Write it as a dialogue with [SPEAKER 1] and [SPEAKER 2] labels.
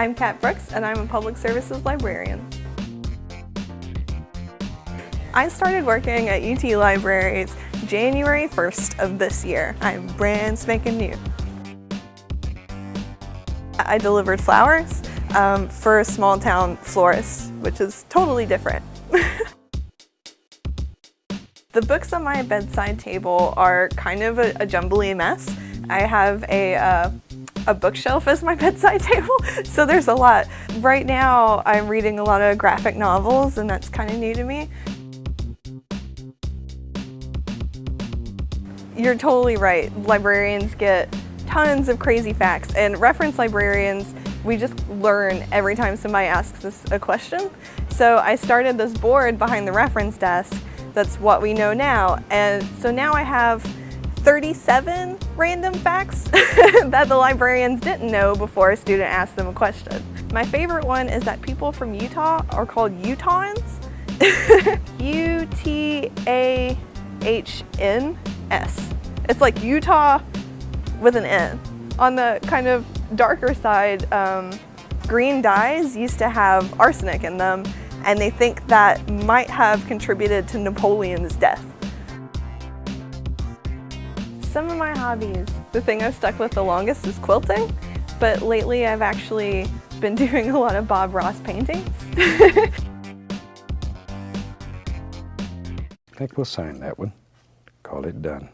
[SPEAKER 1] I'm Kat Brooks and I'm a public services librarian. I started working at UT Libraries January 1st of this year. I'm brand spanking new. I delivered flowers um, for a small town florist, which is totally different. the books on my bedside table are kind of a, a jumbly mess. I have a, uh, a bookshelf as my bedside table, so there's a lot. Right now I'm reading a lot of graphic novels and that's kind of new to me. You're totally right. Librarians get tons of crazy facts and reference librarians, we just learn every time somebody asks us a question. So I started this board behind the reference desk that's what we know now. And so now I have 37 random facts that the librarians didn't know before a student asked them a question. My favorite one is that people from Utah are called Utahns. U-T-A-H-N-S. It's like Utah with an N. On the kind of darker side, um, green dyes used to have arsenic in them and they think that might have contributed to Napoleon's death. Some of my hobbies, the thing I've stuck with the longest is quilting, but lately I've actually been doing a lot of Bob Ross paintings.
[SPEAKER 2] I think we'll sign that one. Call it done.